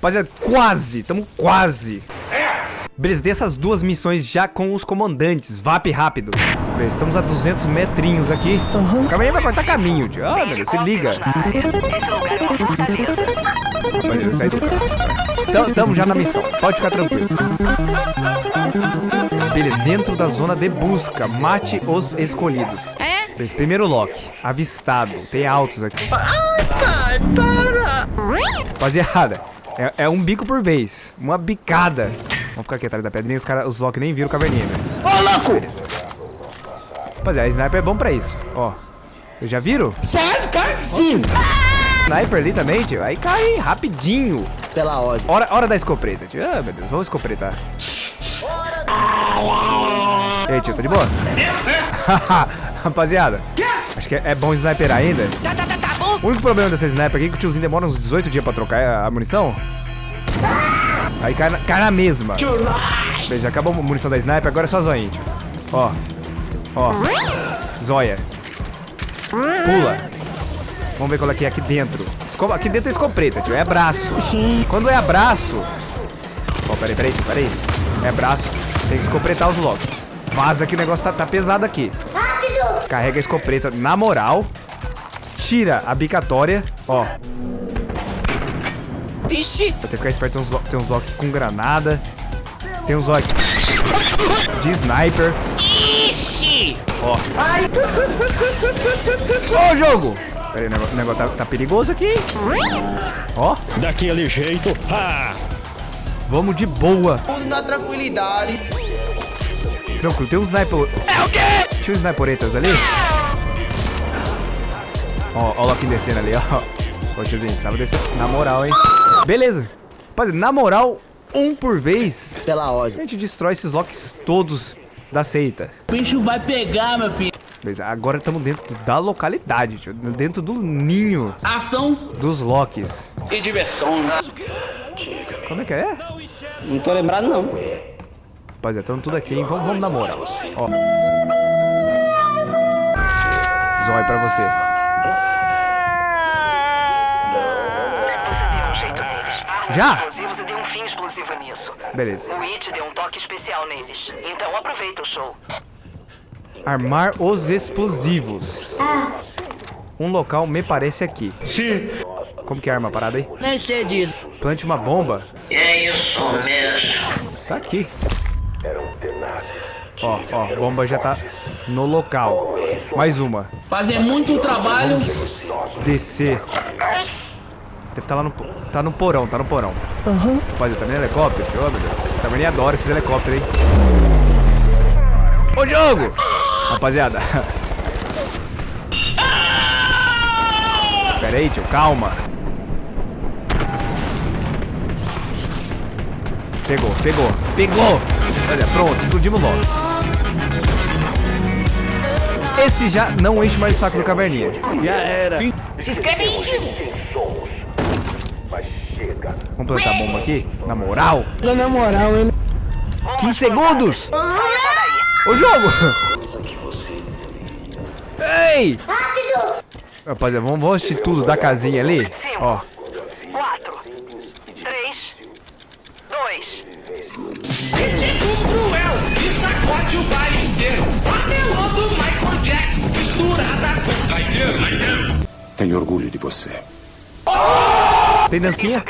Rapaziada, quase, tamo quase. Beleza, tem essas duas missões já com os comandantes. VAP rápido. Beleza, estamos a 200 metrinhos aqui. Uhum. Calma aí, vai cortar caminho, tio. Ah, meu Deus, se liga. Beleza, sai do carro. Tamo já na missão, pode ficar tranquilo. Beleza, dentro da zona de busca, mate os escolhidos. É? Beleza, primeiro lock, avistado. Tem altos aqui. Ai, pai, para! Rapaziada, é, é um bico por vez. Uma bicada. Vamos ficar aqui atrás da pedrinha. Os, cara, os Loki nem viram o caverninha, né? Ô, louco! Rapaziada, a sniper é bom pra isso. Ó. Eu já viram? Certo, cara? Sim. Sniper ali também, tio. Aí cai rapidinho. Pela ordem. Hora, hora da escopeta, tio. Ah, meu Deus. Vamos escopretar. Ei, tio, tá de boa? Rapaziada. Acho que é, é bom sniper ainda. Tá, tá, tá, tá o único problema dessa sniper aqui é que o tiozinho demora uns 18 dias pra trocar a, munição. Aí cai na, cai na mesma. Beleza, acabou a munição da sniper, agora é só zoinha, tio. Ó. Ó. Zóia. Pula. Vamos ver qual é que é aqui dentro. Esco aqui dentro é escopeta, tio. É braço. Quando é braço... Ó, peraí, peraí, peraí. É braço. Tem que escopretar os locos. Vaza que o negócio tá, tá pesado aqui. Rápido! Carrega a escopeta na moral. Tira a bicatória. Ó. Ixi! Vou ter que ficar esperto. Tem uns, tem uns lock com granada. Tem uns lock de sniper. Ixi! Ó. Ai! Ô, jogo! Pera aí, o negócio, o negócio tá, tá, perigoso aqui. Ó. Daquele jeito. Ha! Vamos de boa. Tudo na tranquilidade. Tranquilo, tem um sniper. É o quê? Tinha uns sniperetas ali. Ó, ó o Loki descendo ali, ó. Ô tiozinho, sabe descer na moral, hein? Beleza. Rapaziada, na moral, um por vez. Pela ordem. A gente destrói esses locks todos da seita. O bicho vai pegar, meu filho. Beleza, agora estamos dentro da localidade, tio. Dentro do ninho. Ação. Dos locks. E diversão. Como é que é? Não tô lembrado, não. Rapaziada, estamos tudo aqui, hein? Vamos, vamos na moral. Ó. Zói pra você. Já? Beleza. O It deu um toque especial neles. Então aproveita o show. Armar os explosivos. Um local me parece aqui. Sim. Como que é arma a parada aí? Nem sei disso. Plante uma bomba. É isso mesmo. Tá aqui. Ó, ó, bomba já tá no local. Mais uma. Fazer muito trabalho. Vamos descer. Deve estar tá lá no... Tá no porão, tá no porão. Aham. Uhum. Rapaz, também é helicóptero. Oh, meu Deus. Também adoro esses helicópteros, hein. Ô, jogo! Rapaziada. Pera aí, tio. Calma. Pegou, pegou, pegou! Olha, pronto, explodimos logo. Esse já não enche mais o saco do caverninha. Já era. Se inscreve aí, tio. Vamos plantar a bomba aqui? Na moral? Na moral, hein? 15 segundos! Ô, jogo! Ei! Rápido! Rapaziada, vamos, vamos assistir tudo da casinha ali? Ó. 4, 3, 2. Ritmo cruel que sacode o baile inteiro. Panelando Michael Jackson, misturada com Tenho orgulho de você. Tem dancinha?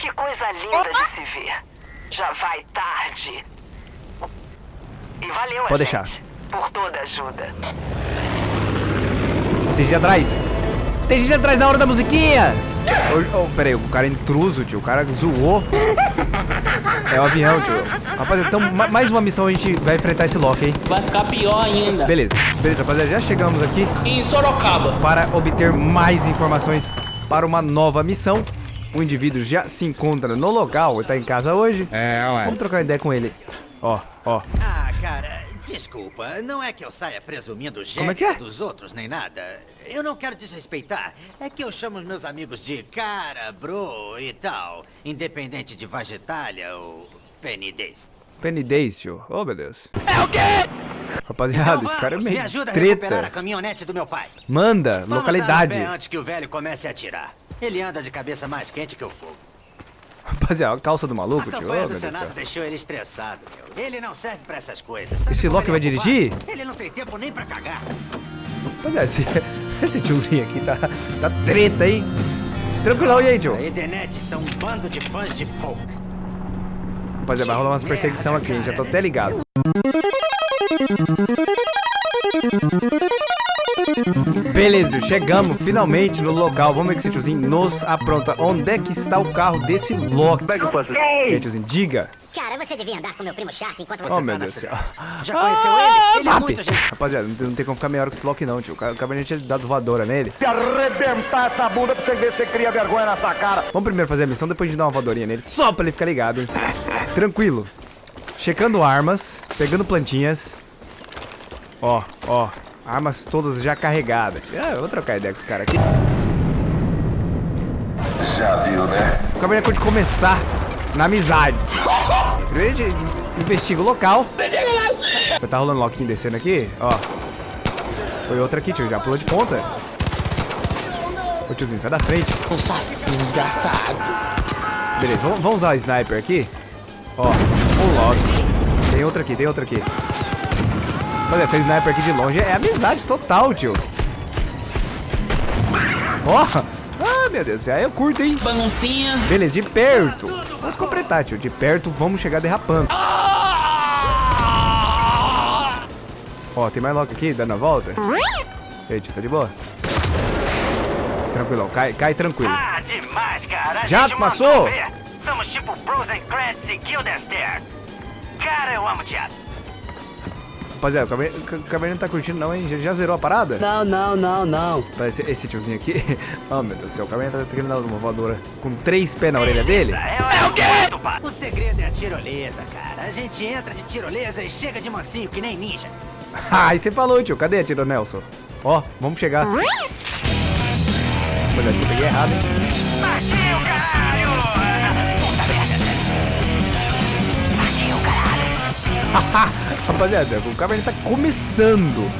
Que coisa linda de se ver. Já vai tarde. E valeu, Pode deixar. por toda ajuda. Tem gente atrás. Tem gente atrás na hora da musiquinha. Oh, oh, pera aí, o cara é intruso, tio. O cara zoou. É o avião, tio. Rapaziada, então mais uma missão a gente vai enfrentar esse Loki, hein? Vai ficar pior ainda. Beleza, beleza, rapaziada. Já chegamos aqui. Em Sorocaba. Para obter mais informações para uma nova missão. O indivíduo já se encontra no local, ele tá em casa hoje. É, ué. Vamos trocar ideia com ele. Ó, ó. Ah, cara, desculpa. Não é que eu saia presumindo Como é que é? dos outros, nem nada. Eu não quero desrespeitar. É que eu chamo meus amigos de cara, bro e tal. Independente de Vagetalha ou Penidez. Penny tio. Oh, meu Deus. É o quê? Rapaziada, Então esse cara é meio me ajuda a recuperar a treta. caminhonete do meu pai. Manda, Vamos dar localidade. antes que o velho comece a atirar. Ele anda de cabeça mais quente que o fogo. Rapaziada, a calça do A maluco, tio. Oh, do Deus do Senado céu. deixou ele estressado, meu. Ele não serve pra essas coisas. Sabe Esse Loki vai é ocupado? dirigir? Ele não tem tempo nem pra cagar. Rapaziada, esse, esse tiozinho aqui tá, tá treta, hein? Tranquilão, e aí, tio? A Edenete são um bando de fãs de folk. Rapaziada, vai rolar umas perseguição aqui, hein? Já tô até ligado. Beleza, chegamos finalmente no local. Vamos ver que esse tiozinho nos apronta. Onde é que está o carro desse Loki? E aí, tiozinho, diga. Cara, você devia andar com meu primo Shark enquanto você Oh, tá meu Deus do céu. Já conheceu ele? Ele é muito gente. Rapaziada, não tem, não tem como ficar meia hora com esse Loki não, tio. Acabei de ter dado voadora nele. Se arrebentar essa bunda pra você ver se você cria vergonha nessa cara. Vamos primeiro fazer a missão, depois a gente dá uma voadorinha nele. Só pra ele ficar ligado, hein? Tranquilo. Checando armas, pegando plantinhas. Ó, ó. Armas todas já carregadas. Ah, eu vou trocar ideia com esse cara aqui. Já viu, né? É de começar na amizade. Primeiro investiga o local. Tá rolando loquinho descendo aqui, ó. Foi outra aqui, tio. Já pulou de ponta. Ô tiozinho, sai da frente. Desgraçado. Beleza, vamos, vamos usar o sniper aqui. Ó, um lock. Tem outra aqui, tem outra aqui. Olha, essa sniper aqui de longe é amizade total, tio. Ó, ah, meu Deus, aí eu curto, hein? Baguncinha. Beleza, de perto. Vamos completar, tio. De perto, vamos chegar derrapando. Ó, tem mais lock aqui, dando a volta. E aí, tio, tá de boa? Tranquilão, cai, cai tranquilo. Ah, demais, cara. Já passou? Somos tipo Frozen Credits e Guildenstern. Cara, eu amo teatro. Rapaziada, o Cabernet não tá curtindo não, hein? Já, já zerou a parada? Não, não, não, não. Esse, esse tiozinho aqui. oh, meu Deus do céu. O Cabernet tá querendo dar uma voadora com três pés na orelha dele. É, o quê? O segredo é a tirolesa, cara. A gente entra de tirolesa e chega de mansinho, que nem ninja. Ah, aí você falou, tio. Cadê, tio Nelson? Ó, vamos chegar. Olha, acho que eu peguei errado, hein? Rapaziada, o Cabernet tá começando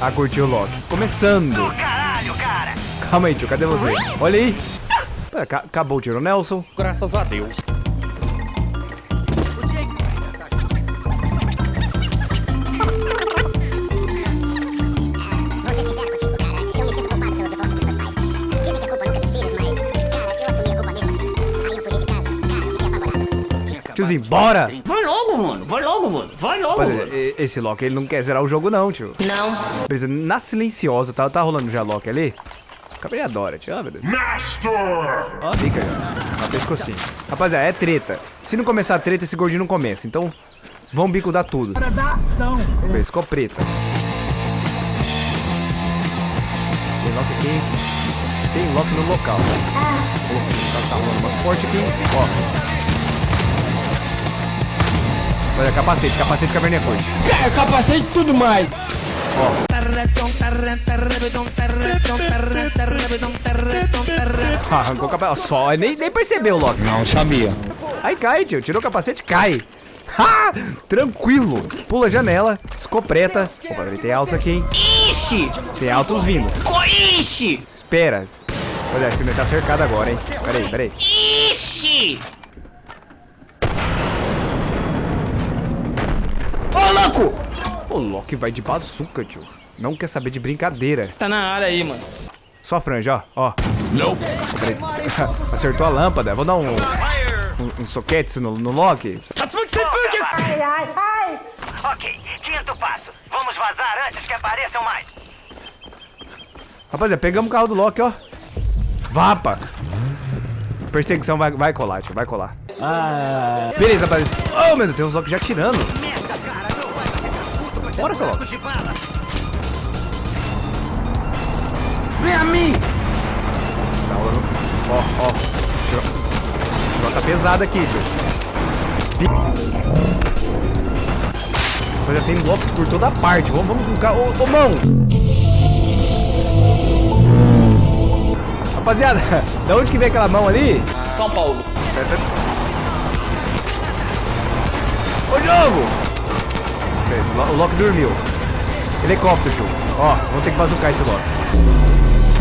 a curtir o Loki. Começando. Do caralho, cara. Calma aí, tio. Cadê você? Olha aí. Ca- acabou o tiro Nelson. Graças a Deus. É dos filhos, mas, cara, eu assumi a culpa mesmo assim. Aí eu fugi de casa. Cara, eu fiquei apavorado. Tiozinho, bora! Mano. Vai logo, logo, Rapaziada, mano. esse Loki, ele não quer zerar o jogo não, tio. Não. Beleza, na silenciosa, tá, tá rolando já Loki ali? Cabernet adora, tio. Ah, meu Deus. Ó, a bica já. Ó, pescocinho. Rapaziada, é treta. Se não começar a treta, esse gordinho não começa. Então, vamos bicudar tudo. Beleza, ficou preta. Tem Loki aqui. Tem Loki no local. Ó, tá, tá rolando umas fortes aqui. Ó. Olha, capacete, capacete Cabernet Forte. É, capacete e tudo mais. Ah, Arrancou o capacete. Só, nem, nem percebeu, Loki. Não sabia. Aí cai, tio. Tirou o capacete, cai. Ha! Tranquilo. Pula a janela, escopeta. Opa, tem altos aqui, hein? Ixi! Tem altos vindo. Ixi! Espera. Olha, acho que ele tá cercado agora, hein? Peraí, peraí. Ixi! Ô, louco! O Loki vai de bazuca, tio. Não quer saber de brincadeira. Tá na área aí, mano. Só a franja, ó. Ó. Não. Acertou a lâmpada. Vou dar um... Um, um soquete no, no Loki. Ai, ai, ai. Ok, quinto passo. Vamos vazar antes que apareçam mais. Rapaziada, pegamos o carro do Loki, ó. Vapa. Perseguição vai, vai colar, tio. Vai colar. Beleza, rapaziada. Oh, meu Deus, tem uns Loki já tirando. Bora, seu bala. Vem a mim! Tá. Ó, ó. Tirou. Tirou tá pesado aqui, tio. Rapaziada, tem Locks por toda parte. Vamos, vamos com o carro. Ô, ô, mão! Rapaziada, da onde que vem aquela mão ali? São Paulo. de novo! Beleza, o Lo- o Loki dormiu. Helicóptero, tio. Ó, vamos ter que bazucar esse Loki.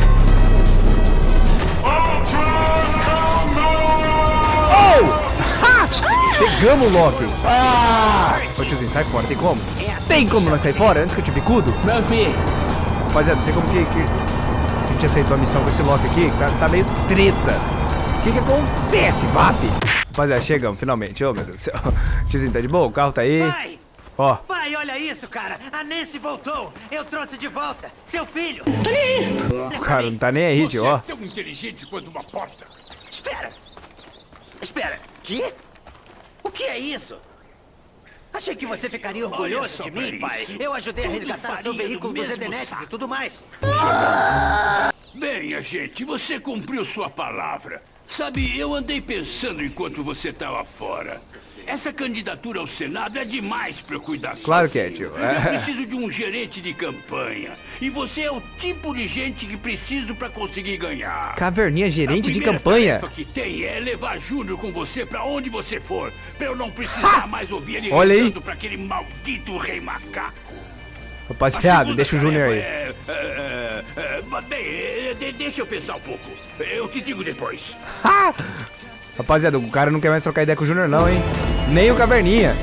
Oh! Ha! Pegamos o Loki. Ah! Ô tiozinho, sai fora. Tem como? Tem como nós sair fora antes que eu te bicudo? Meu filho. Rapaziada, não sei como que, que a gente aceitou a missão com esse Loki aqui, tá, tá meio treta. O que que acontece, VAP? Rapaziada, chegamos, finalmente. Ô, meu Deus do céu. Tiozinho, tá de boa? O carro tá aí. Pai! Ó, Pai, olha isso, cara! A Nancy voltou! Eu trouxe de volta! Seu filho! o cara não tá nem aí, tio, ó. tão inteligente quanto uma porta. Espera! Espera! Que? O que é isso? Achei que você ficaria orgulhoso de mim, isso. pai. Eu ajudei a Tudo resgatar seu veículo do dos Edenetes e tudo mais. Bem, agente, você cumpriu sua palavra. Sabe, eu andei pensando enquanto você estava fora. Essa candidatura ao Senado é demais para eu cuidar Claro que é, tio. É. Eu preciso de um gerente de campanha. E você é o tipo de gente que preciso para conseguir ganhar. Caverninha gerente A de campanha. tarefa que tem é levar Júnior com você pra onde você for, pra eu não precisar mais ouvir ele Olha aí. pra aquele maldito rei macaco. A Rapaziada, deixa o Júnior aí. É, é, é, é, bem, é, de- deixa eu pensar um pouco. Eu te digo depois. Rapaziada, o cara não quer mais trocar ideia com o Júnior não, hein? Nem o Caverninha.